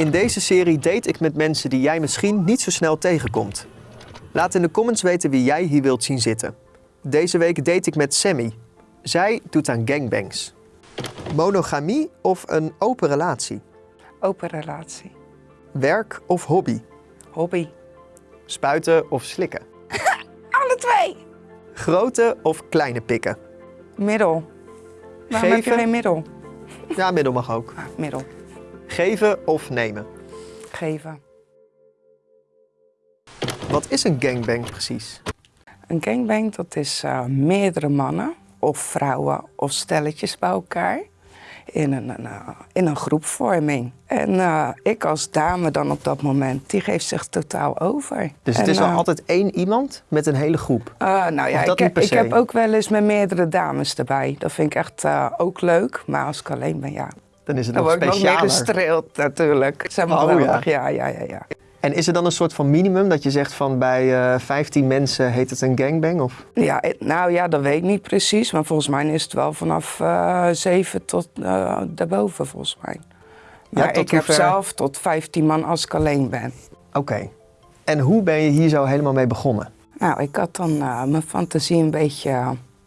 In deze serie date ik met mensen die jij misschien niet zo snel tegenkomt. Laat in de comments weten wie jij hier wilt zien zitten. Deze week date ik met Sammy. Zij doet aan gangbangs. Monogamie of een open relatie? Open relatie. Werk of hobby? Hobby. Spuiten of slikken? Alle twee. Grote of kleine pikken? Middel. Waarom heb je geen middel? Ja, middel mag ook. Ah, middel. Geven of nemen? Geven. Wat is een gangbang precies? Een gangbang, dat is eh, meerdere mannen of vrouwen of stelletjes bij elkaar in een, een, eh, in een groepvorming. En eh, ik als dame dan op dat moment, die geeft zich totaal over. Dus het En, is wel altijd één iemand met een hele groep. nou ja, ik, ik heb ook wel eens met meerdere dames erbij. Dat vind ik echt ook leuk. Maar als ik alleen ben, ja, Dan is het dan nog word ik nog meer gestreeld natuurlijk. Maar Oh, wel ja. ja, ja, ja, ja. En is er dan een soort van minimum dat je zegt van bij eh 15 mensen heet het een gangbang? Of? Ja, eh, nou ja, dat weet ik niet precies. Maar volgens mij is het wel vanaf eh 7 tot eh daarboven, volgens mij. Ja, Maar tot ik heb zelf tot 15 man als ik alleen ben. Oké. En hoe ben je hier zo helemaal mee begonnen? Nou, ik had dan mijn fantasie een beetje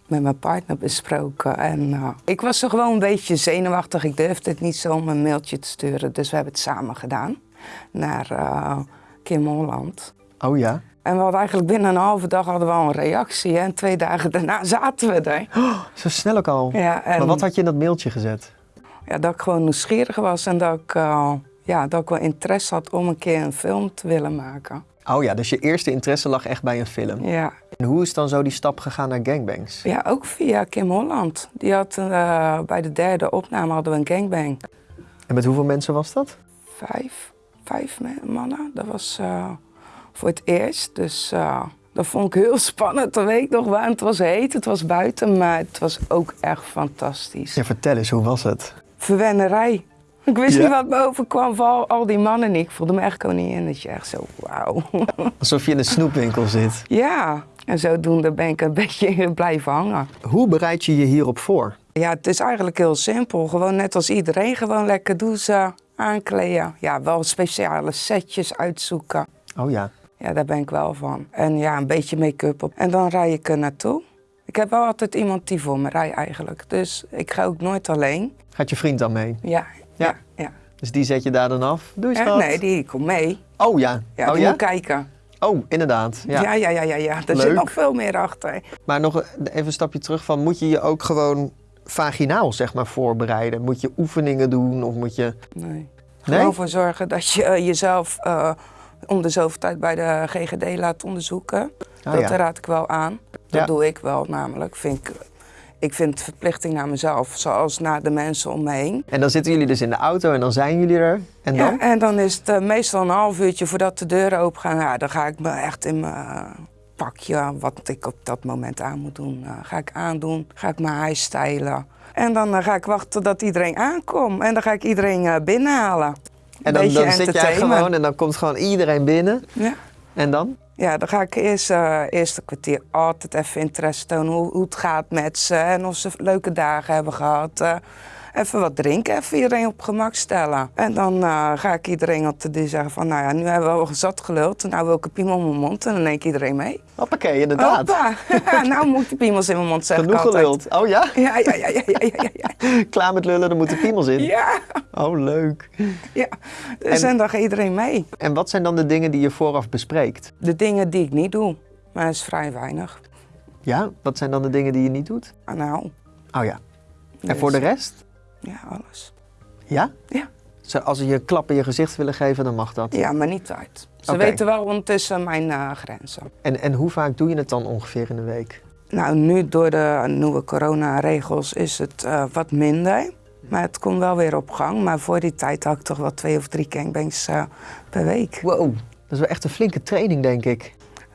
met mijn partner besproken. En eh, ik was er gewoon een beetje zenuwachtig. Ik durfde het niet zo om een mailtje te sturen. Dus we hebben het samen gedaan naar eh, Kim Holland. Oh ja? En we hadden eigenlijk binnen een halve dag hadden we al een reactie. hè. En twee dagen daarna zaten we er. Zo snel ook al. Ja, en Maar wat had je in dat mailtje gezet? ja, dat ik gewoon nieuwsgierig was en dat ik, eh, ja, dat ik wel interesse had om een keer een film te willen maken. Oh ja, dus je eerste interesse lag echt bij een film. Ja, En hoe is dan zo die stap gegaan naar gangbangs? ja ook via Kim Holland. Die had eh, bij de derde opname hadden we een gangbang. En met hoeveel mensen was dat? Vijf, vijf mannen. Dat was eh, voor het eerst. Dus eh, dat vond ik heel spannend. Dat weet ik nog wel. Het was heet, het was buiten, maar het was ook echt fantastisch. Ja, vertel eens, hoe was het? Verwennerij. Ik wist Ja. niet wat me overkwam van al, al die mannen niet. Ik voelde me echt koninginnetje. Echt zo, wauw. Alsof je in een snoepwinkel zit. Ja, en zodoende ben ik een beetje blijven hangen. Hoe bereid je je hierop voor? Ja, het is eigenlijk heel simpel. Gewoon net als iedereen, gewoon lekker douchen, aankleden. Ja, wel speciale setjes uitzoeken. Oh ja. Ja, daar ben ik wel van. En ja, een beetje make-up op. En dan rij ik er naartoe. Ik heb wel altijd iemand die voor me rijdt eigenlijk. Dus ik ga ook nooit alleen. Gaat je vriend dan mee? Ja, Ja. ja, ja. Dus die zet je daar dan af? Doei Eh, schat. nee, die komt mee. Oh ja. Ja, oh die ja? moet kijken. Oh, inderdaad. Ja. Ja, ja, ja, ja. ja. Leuk. zit nog veel meer achter. Maar nog even een stapje terug van, moet je je ook gewoon vaginaal zeg maar voorbereiden? Moet je oefeningen doen of moet je... Nee. Nee? Gewoon voor zorgen dat je eh, jezelf eh, om de zoveel tijd bij de GGD laat onderzoeken. Oh, dat ja. raad ik wel aan. Dat Ja. doe ik wel namelijk. Vind ik, ik vind het verplichting naar mezelf, zoals naar de mensen om me heen. En dan zitten jullie dus in de auto en dan zijn jullie er. En dan? Ja, en dan is het eh, meestal een half uurtje voordat de deuren open gaan. Ja, dan ga ik me echt in mijn eh, pakje, wat ik op dat moment aan moet doen, eh, ga ik aandoen. Ga ik mijn haar stylen. En dan ga ik wachten tot iedereen aankomt. En dan ga ik iedereen binnenhalen. En dan, dan zit jij gewoon en dan komt gewoon iedereen binnen. Ja. En dan? Ja, dan ga ik eerst eh eerste kwartier altijd even interesse tonen hoe, hoe het gaat met ze en of ze leuke dagen hebben gehad. Eh, even wat drinken, even iedereen op gemak stellen. En dan eh, ga ik iedereen op de deur zeggen van, nou ja, nu hebben we al zat geluld, nou wil ik een piemel in mijn mond en dan neemt iedereen mee. Hoppakee, inderdaad. Hoppa, nou moet ik de piemels in mijn mond zeggen. Genoeg geluld. Oh ja? Ja, ja, ja, ja, ja, ja, ja. Klaar met lullen, er moeten piemels in. Ja, Oh, leuk. ja. Dus En- en dan gaat iedereen mee. En wat zijn dan de dingen die je vooraf bespreekt? De dingen die ik niet doe, maar dat is vrij weinig. Ja, wat zijn dan de dingen die je niet doet? Ah, Nou, Oh ja. En dus- voor de rest? Ja, alles. Ja? Ja. Zo, als ze je klap in je gezicht willen geven, dan mag dat. Ja, maar niet uit. Ze weten wel ondertussen mijn eh, grenzen. En, en hoe vaak doe je het dan ongeveer in de week? Nou, nu door de nieuwe coronaregels is het eh, wat minder. Maar het komt wel weer op gang. Maar voor die tijd had ik toch wel twee of drie gangbangs eh, per week. Wow, dat is wel echt een flinke training, denk ik.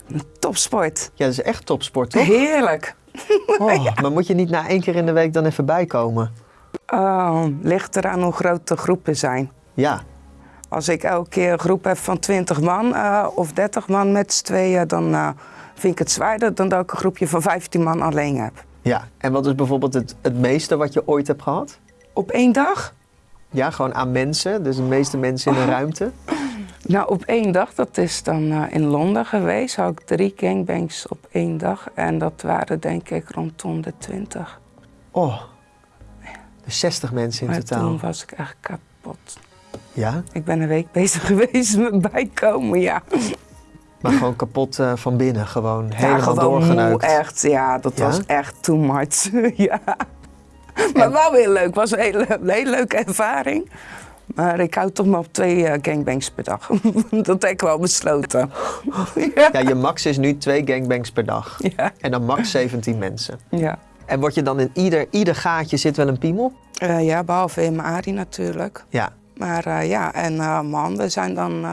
Een topsport. Ja, dat is echt topsport, toch? Heerlijk. Oh, Maar moet je niet na één keer in de week dan even bijkomen? Oh, ligt eraan hoe groot de groepen zijn. Ja. Als ik elke keer een groep heb van 20 man eh, of 30 man met z'n tweeën, dan eh, vind ik het zwaarder dan dat ik een groepje van 15 man alleen heb. ja. En wat is bijvoorbeeld het, het meeste wat je ooit hebt gehad? Op één dag? Ja, gewoon aan mensen. Dus de meeste mensen in een ruimte. Nou, op één dag, dat is dan eh, in Londen geweest, had ik drie gangbangs op één dag. En dat waren denk ik rondom de 20. Oh. Dus 60 mensen in maar totaal. toen was ik echt kapot. Ja, Ik ben een week bezig geweest met bijkomen, ja. maar gewoon kapot eh, van binnen. Gewoon ja, helemaal moe, doorgeneukt. echt. Ja, dat Ja? was echt too much. ja. Maar wel weer leuk. was een hele, leuke ervaring. Maar ik hou toch maar op twee eh, gangbangs per dag. dat heb ik wel besloten. ja. Ja, je max is nu twee gangbangs per dag. Ja. En dan max 17 mensen. Ja. En word je dan in ieder, ieder gaatje zit wel een piemel? Eh, ja, behalve in mijn Arie natuurlijk. Ja. Maar eh, ja, en eh, mijn handen zijn dan...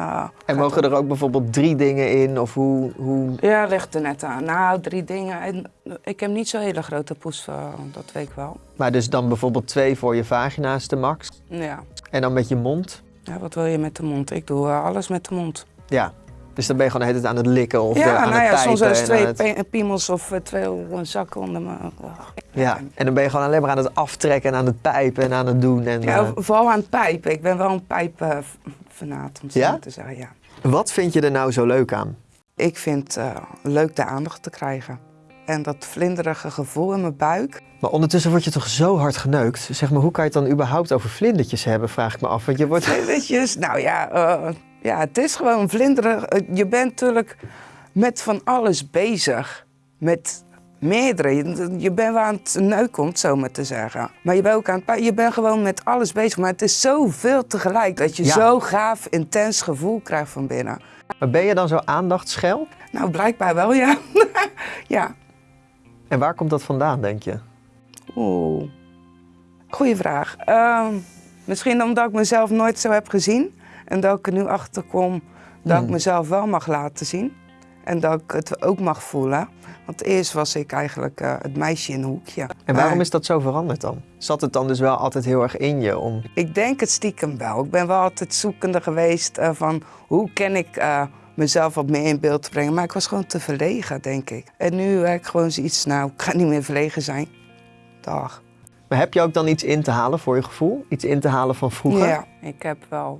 En mogen er ook bijvoorbeeld drie dingen in? Of hoe... hoe... Ja, ligt er net aan. Nou, drie dingen. En ik heb niet zo'n hele grote poes, dat weet ik wel. Maar dus dan bijvoorbeeld twee voor je vagina's de max. Ja. En dan met je mond. ja, wat wil je met de mond? Ik doe alles met de mond. Ja. Dus dan ben je gewoon de hele tijd aan het likken of de- ja, aan nou het ja, soms eens aan twee het- piemels of eh, twee zakken onder mijn... Ja, en dan ben je gewoon alleen maar aan het aftrekken en aan het pijpen en aan het doen. En, Ja, eh, vooral aan het pijpen. Ik ben wel een pijpfanaat, om het Ja? zo te zeggen, ja. Wat vind je er nou zo leuk aan? Ik vind het leuk de aandacht te krijgen. En dat vlinderige gevoel in mijn buik. Maar ondertussen word je toch zo hard geneukt? Zeg maar, hoe kan je het dan überhaupt over vlindertjes hebben, vraag ik me af. Want je wordt... Vlindertjes, nou ja, eh, ja, het is gewoon vlinderig. Eh, Je bent natuurlijk met van alles bezig. Met meerdere. Je, bent wel aan het neuken, om het zo maar te zeggen. Maar je bent ook aan het... Je bent gewoon met alles bezig. Maar het is zoveel tegelijk dat je Ja. zo gaaf, intens gevoel krijgt van binnen. Maar ben je dan zo aandachtschel? Nou, blijkbaar wel, ja. ja. En waar komt dat vandaan, denk je? Oeh. Goeie vraag. Ehm, misschien omdat ik mezelf nooit zo heb gezien. En dat ik er nu achter kom dat Hmm. ik mezelf wel mag laten zien. En dat ik het ook mag voelen. Want eerst was ik eigenlijk eh, het meisje in een hoekje. En waarom Maar is dat zo veranderd dan? Zat het dan dus wel altijd heel erg in je om... Ik denk het stiekem wel. Ik ben wel altijd zoekende geweest eh, van hoe kan ik eh, mezelf wat meer in beeld brengen. Maar ik was gewoon te verlegen, denk ik. En nu heb ik gewoon zoiets, nou, ik ga niet meer verlegen zijn. Dag. Maar heb je ook dan iets in te halen voor je gevoel? Iets in te halen van vroeger? Ja, ik heb wel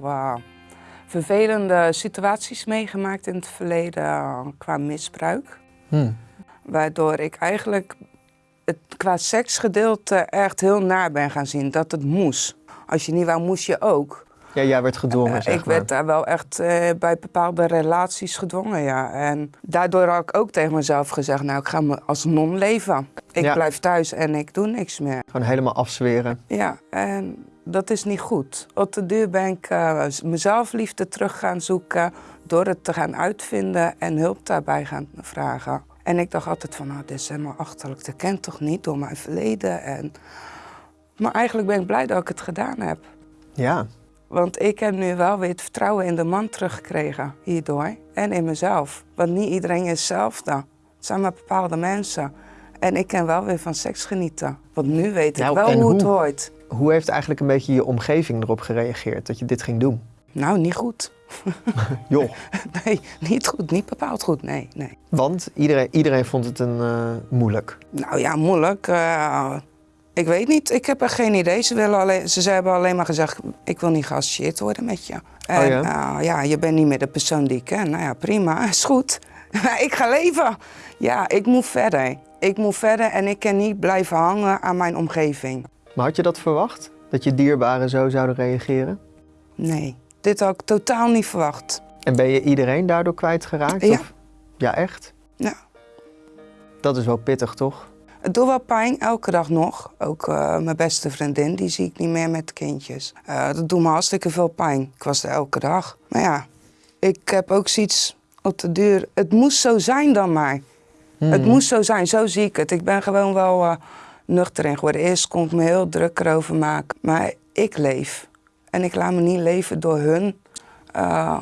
vervelende situaties meegemaakt in het verleden eh, qua misbruik. Hm. Waardoor ik eigenlijk het qua seksgedeelte echt heel naar ben gaan zien. Dat het moest. Als je niet wou, moest je ook. Ja, jij werd gedwongen, Eh, zeg ik maar. werd daar wel echt eh, bij bepaalde relaties gedwongen, ja. En daardoor had ik ook tegen mezelf gezegd... nou, ik ga me als non leven. Ik Ja. blijf thuis en ik doe niks meer. Gewoon helemaal afzweren. Ja, en dat is niet goed. Op de duur ben ik eh, mezelf liefde terug gaan zoeken... door het te gaan uitvinden en hulp daarbij gaan vragen. En ik dacht altijd van, nou, dit is helemaal achterlijk. Dat kent toch niet door mijn verleden. En... Maar eigenlijk ben ik blij dat ik het gedaan heb. Ja. Want ik heb nu wel weer het vertrouwen in de man teruggekregen hierdoor. En in mezelf. Want niet iedereen is hetzelfde. Het zijn maar bepaalde mensen. En ik kan wel weer van seks genieten. Want nu weet ik Nou, wel hoe het hoort. Hoe heeft eigenlijk een beetje je omgeving erop gereageerd dat je dit ging doen? Nou, niet goed. Joh. Nee, niet goed. Niet bepaald goed. Nee, nee. Want iedereen, iedereen vond het een eh, moeilijk. Nou ja, moeilijk. Eh, ik weet niet. Ik heb er geen idee. Ze, willen alleen, ze hebben alleen maar gezegd, ik wil niet geassocieerd worden met je. En ja? eh, ja, je bent niet meer de persoon die ik ken. Nou ja, prima. Is goed. ik ga leven. Ja, ik moet verder. Ik moet verder en ik kan niet blijven hangen aan mijn omgeving. Maar had je dat verwacht? Dat je dierbaren zo zouden reageren? Nee, dit had ik totaal niet verwacht. En ben je iedereen daardoor kwijtgeraakt? Ja. Of? Ja, echt? Ja. Dat is wel pittig, toch? Het doet wel pijn, elke dag nog. Ook eh, mijn beste vriendin, die zie ik niet meer met kindjes. Eh, dat doet me hartstikke veel pijn. Ik was er elke dag. Maar ja, ik heb ook zoiets op de duur. Het moest zo zijn dan maar. Het Hmm. moest zo zijn, zo zie ik het. Ik ben gewoon wel eh, nuchter in geworden. Eerst kon ik me heel druk erover maken. Maar ik leef. En ik laat me niet leven door hun eh,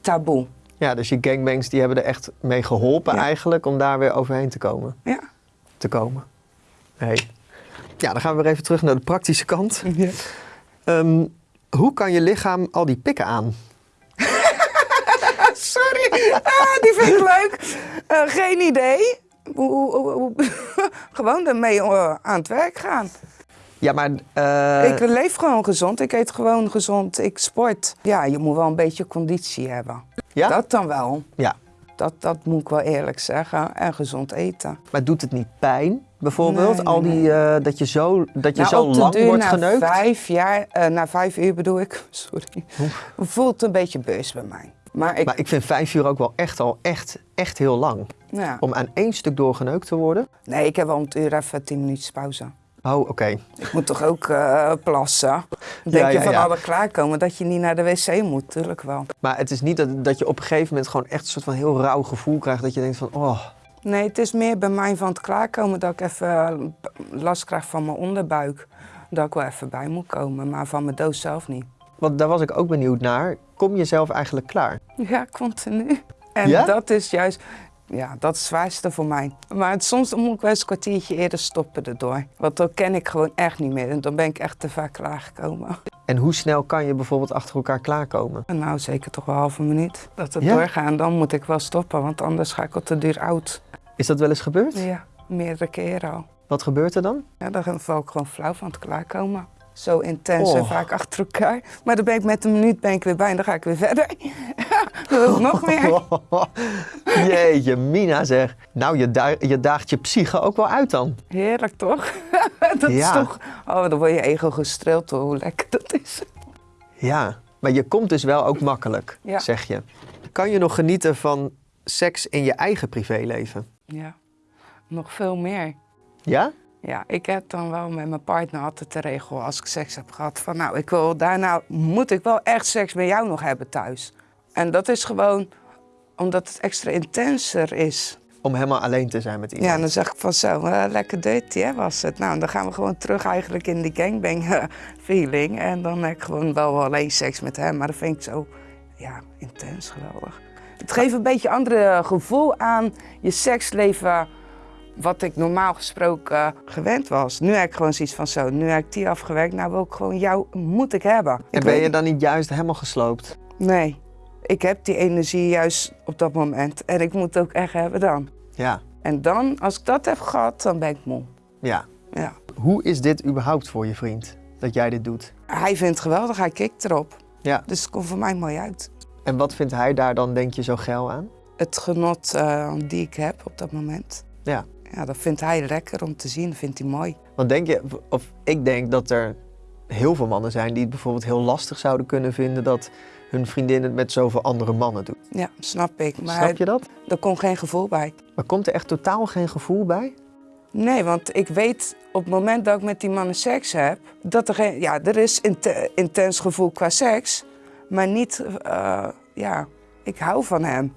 taboe. Ja, dus je gangbangs die hebben er echt mee geholpen Ja. eigenlijk om daar weer overheen te komen. Ja. Te komen. Hey. Ja, dan gaan we weer even terug naar de praktische kant. Ehm, hoe kan je lichaam al die pikken aan? Sorry, ah, die vind ik leuk. Eh, geen idee. Hoe- hoe- hoe- Gewoon ermee eh, aan het werk gaan. Ja, maar... eh, Ik leef gewoon gezond. Ik eet gewoon gezond. Ik sport. Ja, je moet wel een beetje conditie hebben. ja? Dat dan wel. ja. Dat, dat moet ik wel eerlijk zeggen. En gezond eten. Maar doet het niet pijn, bijvoorbeeld? Nee, Al die, dat je zo, dat je Nou, zo lang duur wordt na geneukt? Vijf jaar, na vijf uur bedoel ik, sorry. Voelt een beetje beurs bij mij. Maar ik, Maar ik vind vijf uur ook wel echt al echt, echt heel lang. ja. Om aan één stuk doorgeneukt te worden? nee, ik heb wel een uur even tien minuutjes pauze. Oh, oké. Ik moet toch ook eh, plassen? Dan denk Ja, je van ja. alle klaarkomen dat je niet naar de wc moet, tuurlijk wel. Maar het is niet dat, dat je op een gegeven moment gewoon echt een soort van heel rauw gevoel krijgt. Dat je denkt van, oh, Nee, het is meer bij mij van het klaarkomen dat ik even eh, last krijg van mijn onderbuik. Dat ik wel even bij moet komen, maar van mijn doos zelf niet. want daar was ik ook benieuwd naar. Kom je zelf eigenlijk klaar? Ja, continu. En Ja? dat is juist, ja, dat is het zwaarste voor mij. Maar het- soms moet ik wel eens een kwartiertje eerder stoppen erdoor. Want dan ken ik gewoon echt niet meer. En dan ben ik echt te vaak klaargekomen. En hoe snel kan je bijvoorbeeld achter elkaar klaarkomen? En nou, zeker toch wel een halve minuut. Dat het Ja? doorgaat. En dan moet ik wel stoppen, want anders ga ik al te duur oud. Is dat wel eens gebeurd? Ja, meerdere keren al. Wat gebeurt er dan? Ja, dan val ik gewoon flauw van het klaarkomen. Zo intens en Oh. vaak achter elkaar. Maar dan ben ik met een minuut ben ik weer bij en dan ga ik weer verder. dan nog meer. Jeetje, Mina zeg. Nou, je, da- je daagt je psyche ook wel uit dan. Heerlijk toch? dat Ja. is toch. Oh, dan word je ego gestreeld hoor, hoe lekker dat is. Ja, maar je komt dus wel ook makkelijk, Ja. zeg je. Kan je nog genieten van seks in je eigen privéleven? Ja, nog veel meer. Ja? Ja, ik heb dan wel met mijn partner altijd de regel als ik seks heb gehad van nou, ik wil daarna moet ik wel echt seks met jou nog hebben thuis. En dat is gewoon omdat het extra intenser is. Om helemaal alleen te zijn met iemand. Ja, dan zeg ik van zo, eh, lekker dirty hè, was het. Nou, dan gaan we gewoon terug eigenlijk in die gangbang eh, feeling. En dan heb ik gewoon wel alleen seks met hem. Maar dat vind ik zo, ja, intens geweldig. Het geeft een beetje een andere gevoel aan je seksleven... wat ik normaal gesproken gewend was. Nu heb ik gewoon zoiets van zo, nu heb ik die afgewerkt. Nou wil ik gewoon jou, moet ik hebben. En Ik ben weet- je dan niet juist helemaal gesloopt? Nee, ik heb die energie juist op dat moment. En ik moet het ook echt hebben dan. Ja. En dan, als ik dat heb gehad, dan ben ik moe. Ja. Ja. Hoe is dit überhaupt voor je vriend? Dat jij dit doet? Hij vindt het geweldig, hij kikt erop. Ja. Dus het komt voor mij mooi uit. En wat vindt hij daar dan, denk je, zo geil aan? Het genot eh, die ik heb op dat moment. Ja. Ja, dat vindt hij lekker om te zien, dat vindt hij mooi. Want denk je, of ik denk dat er heel veel mannen zijn die het bijvoorbeeld heel lastig zouden kunnen vinden dat hun vriendin het met zoveel andere mannen doet. Ja, snap ik. Maar Snap je dat? er komt geen gevoel bij. Maar komt er echt totaal geen gevoel bij? Nee, want ik weet op het moment dat ik met die mannen seks heb, dat er geen. Ja, er is int- intens gevoel qua seks, maar niet. eh, ja, ik hou van hem.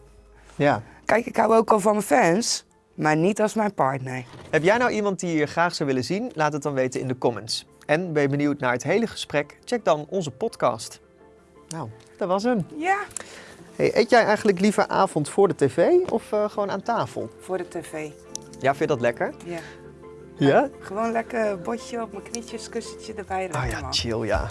Ja. Kijk, ik hou ook al van mijn fans, maar niet als mijn partner. Heb jij nou iemand die je graag zou willen zien? Laat het dan weten in de comments. En ben je benieuwd naar het hele gesprek? Check dan onze podcast. Nou, dat was hem. Ja. Hey, eet jij eigenlijk liever avond voor de tv of eh, gewoon aan tafel? Voor de tv. Ja, vind je dat lekker? Ja. Ja? Gewoon lekker botje op mijn knietjes, kussentje erbij. Ah lekker, ja, man. chill ja.